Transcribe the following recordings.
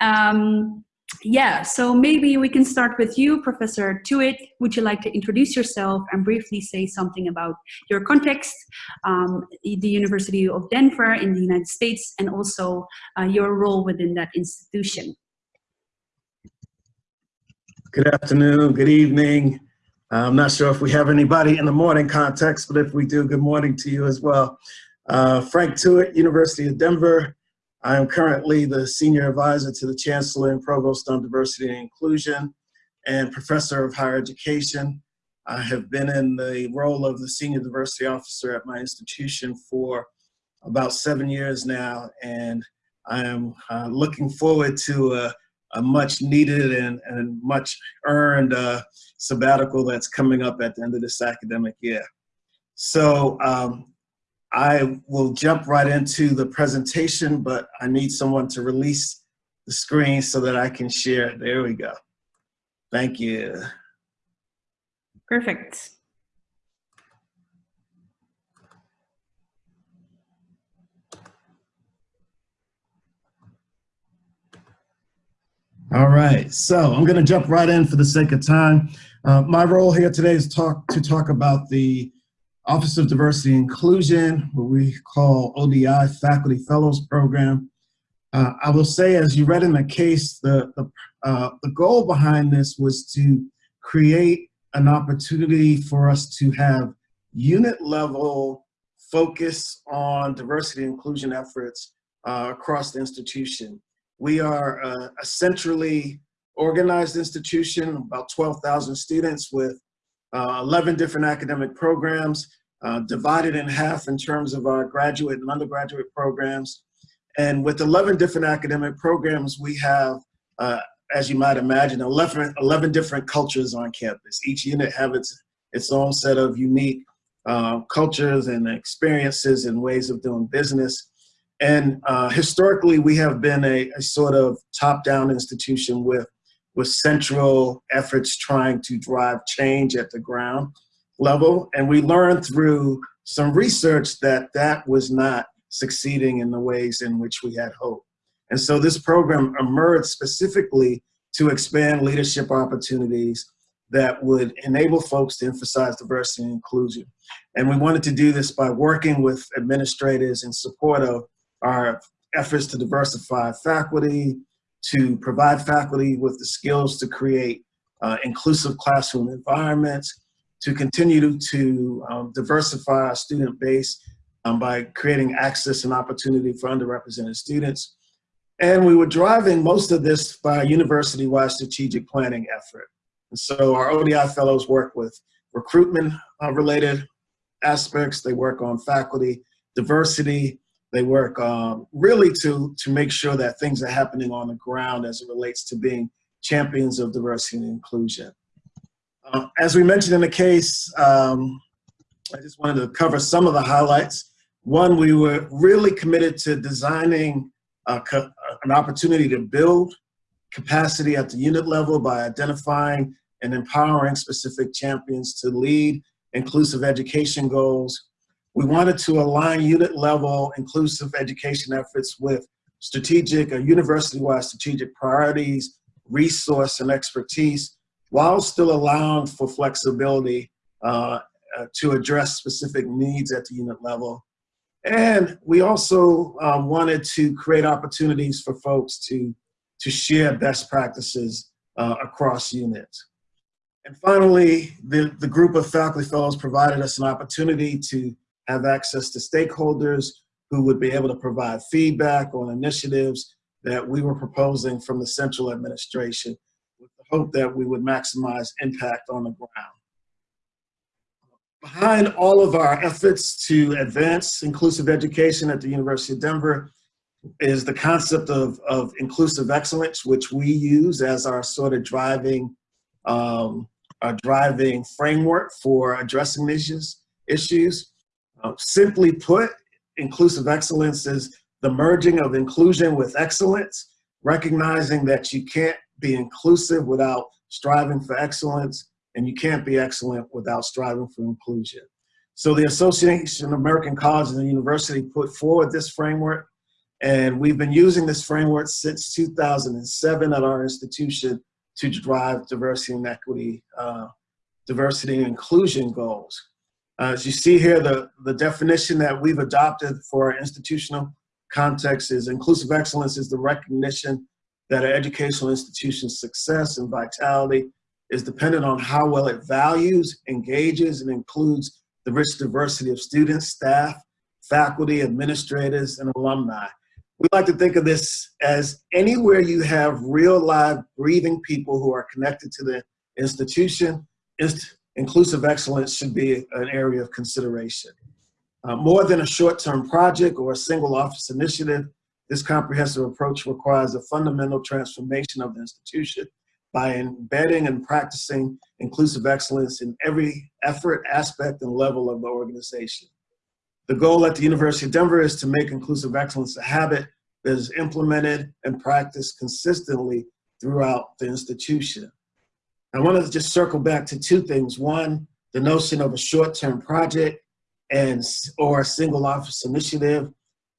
Um, yeah, so maybe we can start with you, Professor Tuitt. Would you like to introduce yourself and briefly say something about your context, um, the University of Denver in the United States, and also uh, your role within that institution? Good afternoon, good evening. I'm not sure if we have anybody in the morning context, but if we do, good morning to you as well. Uh, Frank Tuitt, University of Denver. I am currently the Senior Advisor to the Chancellor and Provost on Diversity and Inclusion and Professor of Higher Education. I have been in the role of the Senior Diversity Officer at my institution for about seven years now, and I am uh, looking forward to a a much needed and, and much earned uh, sabbatical that's coming up at the end of this academic year. So um, I will jump right into the presentation, but I need someone to release the screen so that I can share. There we go. Thank you. Perfect. All right, so I'm going to jump right in for the sake of time. Uh, my role here today is talk to talk about the Office of Diversity Inclusion, what we call ODI Faculty Fellows Program. Uh, I will say, as you read in the case, the, the, uh, the goal behind this was to create an opportunity for us to have unit level focus on diversity inclusion efforts uh, across the institution. We are a centrally organized institution, about 12,000 students with uh, 11 different academic programs, uh, divided in half in terms of our graduate and undergraduate programs. And with 11 different academic programs, we have, uh, as you might imagine, 11, 11 different cultures on campus. Each unit have its, its own set of unique uh, cultures and experiences and ways of doing business. And uh, historically, we have been a, a sort of top-down institution with, with central efforts trying to drive change at the ground level. And we learned through some research that that was not succeeding in the ways in which we had hoped. And so this program emerged specifically to expand leadership opportunities that would enable folks to emphasize diversity and inclusion. And we wanted to do this by working with administrators in support of our efforts to diversify faculty, to provide faculty with the skills to create uh, inclusive classroom environments, to continue to, to um, diversify our student base um, by creating access and opportunity for underrepresented students. And we were driving most of this by university-wide strategic planning effort. And so our ODI fellows work with recruitment uh, related aspects. They work on faculty diversity, they work um, really to, to make sure that things are happening on the ground as it relates to being champions of diversity and inclusion. Uh, as we mentioned in the case, um, I just wanted to cover some of the highlights. One, we were really committed to designing an opportunity to build capacity at the unit level by identifying and empowering specific champions to lead inclusive education goals we wanted to align unit level inclusive education efforts with strategic or university-wide strategic priorities, resource and expertise, while still allowing for flexibility uh, uh, to address specific needs at the unit level. And we also um, wanted to create opportunities for folks to, to share best practices uh, across units. And finally, the, the group of faculty fellows provided us an opportunity to have access to stakeholders who would be able to provide feedback on initiatives that we were proposing from the central administration with the hope that we would maximize impact on the ground. Behind all of our efforts to advance inclusive education at the University of Denver is the concept of, of inclusive excellence, which we use as our sort of driving, um, our driving framework for addressing these issues. Uh, simply put, inclusive excellence is the merging of inclusion with excellence, recognizing that you can't be inclusive without striving for excellence, and you can't be excellent without striving for inclusion. So the Association of American Colleges and University put forward this framework, And we've been using this framework since 2007 at our institution to drive diversity and equity, uh, diversity and inclusion goals. Uh, as you see here, the, the definition that we've adopted for our institutional context is inclusive excellence is the recognition that an educational institution's success and vitality is dependent on how well it values, engages, and includes the rich diversity of students, staff, faculty, administrators, and alumni. We like to think of this as anywhere you have real live breathing people who are connected to the institution, inst inclusive excellence should be an area of consideration. Uh, more than a short-term project or a single office initiative, this comprehensive approach requires a fundamental transformation of the institution by embedding and practicing inclusive excellence in every effort, aspect, and level of the organization. The goal at the University of Denver is to make inclusive excellence a habit that is implemented and practiced consistently throughout the institution. I want to just circle back to two things. One, the notion of a short-term project and or a single office initiative.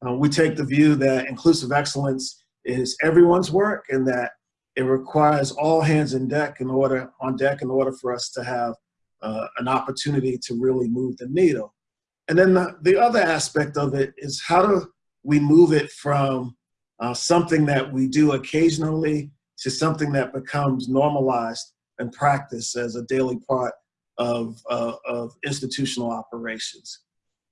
Uh, we take the view that inclusive excellence is everyone's work and that it requires all hands in deck in order on deck in order for us to have uh, an opportunity to really move the needle. And then the, the other aspect of it is how do we move it from uh, something that we do occasionally to something that becomes normalized and practice as a daily part of, uh, of institutional operations.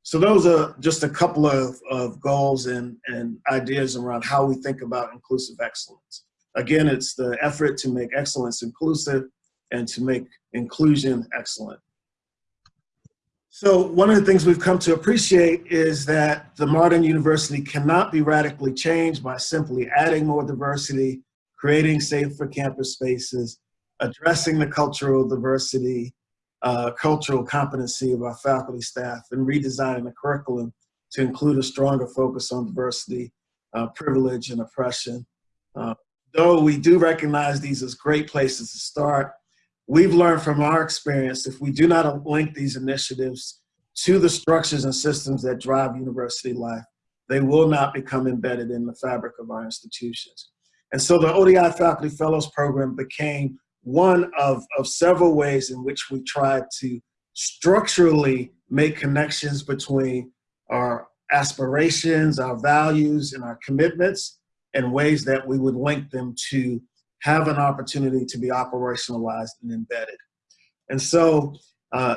So those are just a couple of, of goals and, and ideas around how we think about inclusive excellence. Again, it's the effort to make excellence inclusive and to make inclusion excellent. So one of the things we've come to appreciate is that the modern university cannot be radically changed by simply adding more diversity, creating safer campus spaces, addressing the cultural diversity, uh, cultural competency of our faculty staff, and redesigning the curriculum to include a stronger focus on diversity, uh, privilege, and oppression. Uh, though we do recognize these as great places to start, we've learned from our experience if we do not link these initiatives to the structures and systems that drive university life, they will not become embedded in the fabric of our institutions. And so the ODI Faculty Fellows Program became one of, of several ways in which we try to structurally make connections between our aspirations, our values, and our commitments, and ways that we would link them to have an opportunity to be operationalized and embedded. And so uh,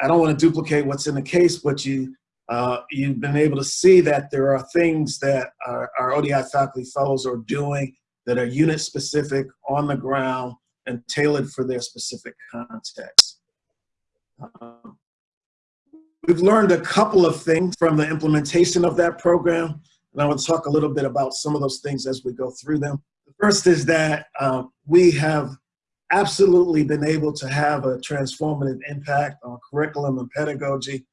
I don't want to duplicate what's in the case, but you, uh, you've been able to see that there are things that our, our ODI faculty fellows are doing that are unit specific on the ground and tailored for their specific context. Um, we've learned a couple of things from the implementation of that program, and I want to talk a little bit about some of those things as we go through them. The first is that uh, we have absolutely been able to have a transformative impact on curriculum and pedagogy.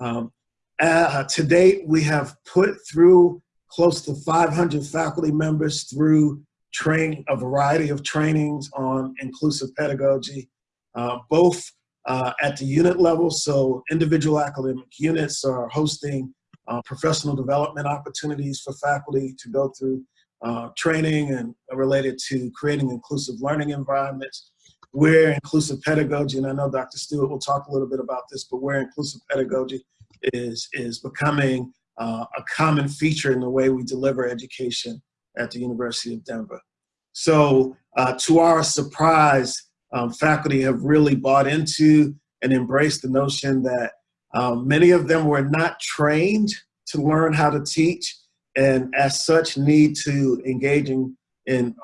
Um, uh, to date, we have put through close to 500 faculty members through train a variety of trainings on inclusive pedagogy, uh, both uh, at the unit level. So individual academic units are hosting uh, professional development opportunities for faculty to go through uh, training and related to creating inclusive learning environments. Where inclusive pedagogy, and I know Dr. Stewart will talk a little bit about this, but where inclusive pedagogy is, is becoming uh, a common feature in the way we deliver education at the University of Denver. So uh, to our surprise, um, faculty have really bought into and embraced the notion that um, many of them were not trained to learn how to teach and as such need to engage in,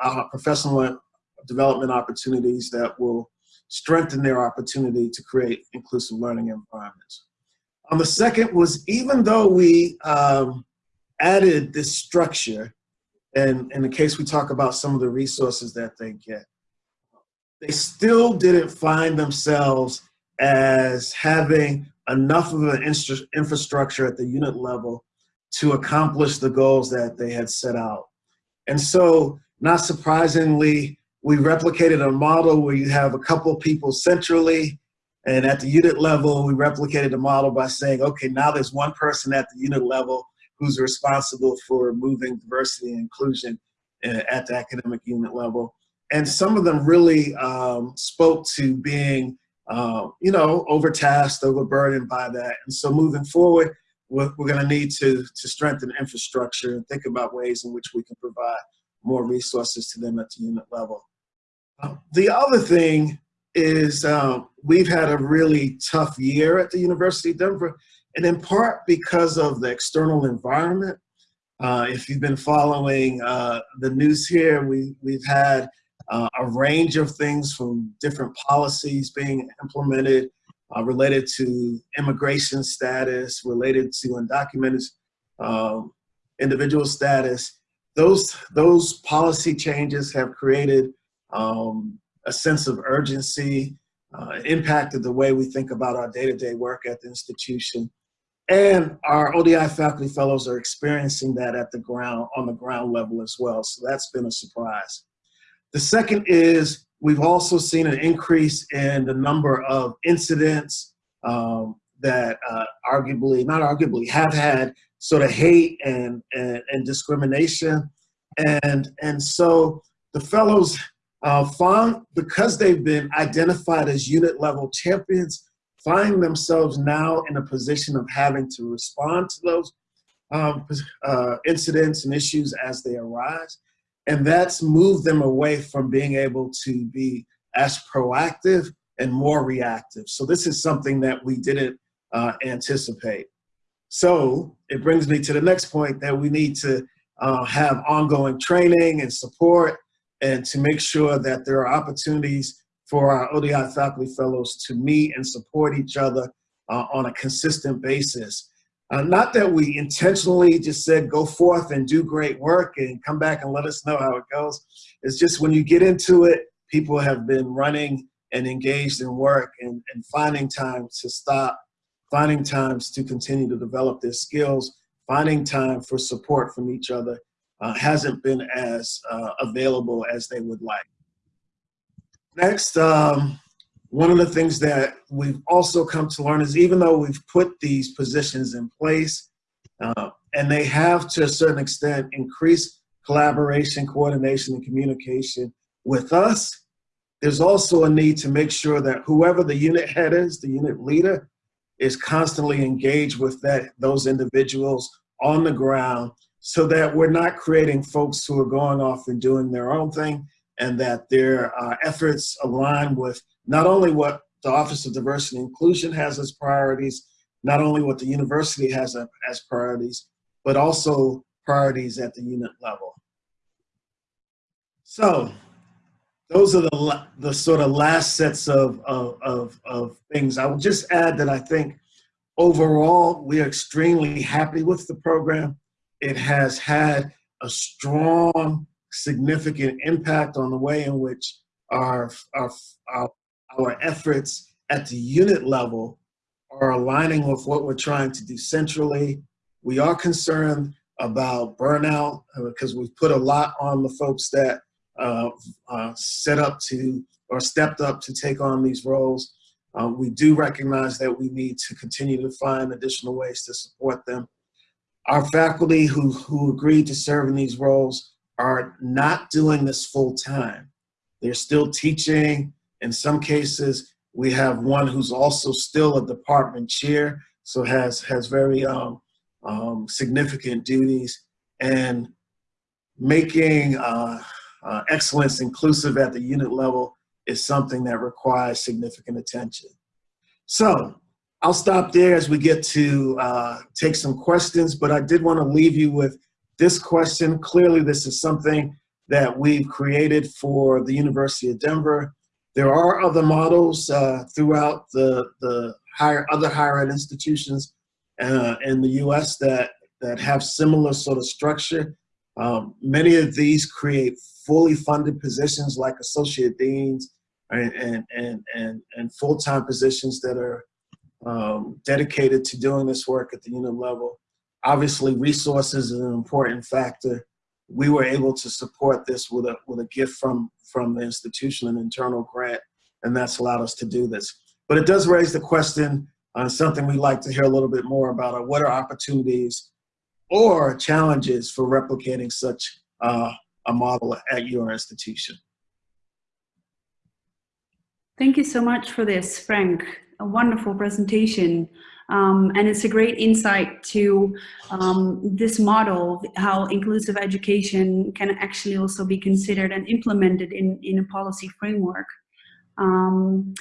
uh, professional development opportunities that will strengthen their opportunity to create inclusive learning environments. On the second was even though we um, added this structure, and in the case we talk about some of the resources that they get, they still didn't find themselves as having enough of an infrastructure at the unit level to accomplish the goals that they had set out. And so, not surprisingly, we replicated a model where you have a couple people centrally, and at the unit level, we replicated the model by saying, okay, now there's one person at the unit level who's responsible for moving diversity and inclusion uh, at the academic unit level. And some of them really um, spoke to being, uh, you know, overtasked, overburdened by that. And so moving forward, we're, we're going to need to, to strengthen infrastructure and think about ways in which we can provide more resources to them at the unit level. Uh, the other thing is um, we've had a really tough year at the University of Denver, and in part because of the external environment. Uh, if you've been following uh, the news here, we, we've had uh, a range of things from different policies being implemented uh, related to immigration status, related to undocumented um, individual status. Those, those policy changes have created um, a sense of urgency, uh, impacted the way we think about our day-to-day -day work at the institution. And our ODI faculty fellows are experiencing that at the ground, on the ground level as well. So that's been a surprise. The second is we've also seen an increase in the number of incidents um, that uh, arguably, not arguably, have had sort of hate and, and, and discrimination. And, and so the fellows uh, found, because they've been identified as unit level champions, find themselves now in a position of having to respond to those um, uh, incidents and issues as they arise. And that's moved them away from being able to be as proactive and more reactive. So this is something that we didn't uh, anticipate. So it brings me to the next point that we need to uh, have ongoing training and support and to make sure that there are opportunities for our ODI faculty fellows to meet and support each other uh, on a consistent basis. Uh, not that we intentionally just said go forth and do great work and come back and let us know how it goes. It's just when you get into it, people have been running and engaged in work and, and finding time to stop, finding times to continue to develop their skills, finding time for support from each other uh, hasn't been as uh, available as they would like. Next, um, one of the things that we've also come to learn is even though we've put these positions in place, uh, and they have to a certain extent increased collaboration, coordination, and communication with us, there's also a need to make sure that whoever the unit head is, the unit leader, is constantly engaged with that those individuals on the ground so that we're not creating folks who are going off and doing their own thing and that their uh, efforts align with not only what the Office of Diversity and Inclusion has as priorities, not only what the university has as priorities, but also priorities at the unit level. So those are the, the sort of last sets of, of, of, of things. I will just add that I think overall, we are extremely happy with the program it has had a strong, significant impact on the way in which our, our, our, our efforts at the unit level are aligning with what we're trying to do centrally. We are concerned about burnout because uh, we've put a lot on the folks that uh, uh, set up to or stepped up to take on these roles. Um, we do recognize that we need to continue to find additional ways to support them. Our faculty who, who agreed to serve in these roles are not doing this full time. They're still teaching. In some cases, we have one who's also still a department chair, so has, has very um, um, significant duties. And making uh, uh, excellence inclusive at the unit level is something that requires significant attention. So I'll stop there as we get to uh, take some questions, but I did want to leave you with this question. Clearly, this is something that we've created for the University of Denver. There are other models uh, throughout the, the higher, other higher ed institutions uh, in the US that, that have similar sort of structure. Um, many of these create fully funded positions like associate deans and, and, and, and, and full-time positions that are um, dedicated to doing this work at the unit level. Obviously, resources is an important factor. We were able to support this with a, with a gift from, from the institution, an internal grant, and that's allowed us to do this. But it does raise the question on something we'd like to hear a little bit more about, what are opportunities or challenges for replicating such uh, a model at your institution. Thank you so much for this, Frank. A wonderful presentation. Um, and it's a great insight to um, this model, how inclusive education can actually also be considered and implemented in, in a policy framework. Um,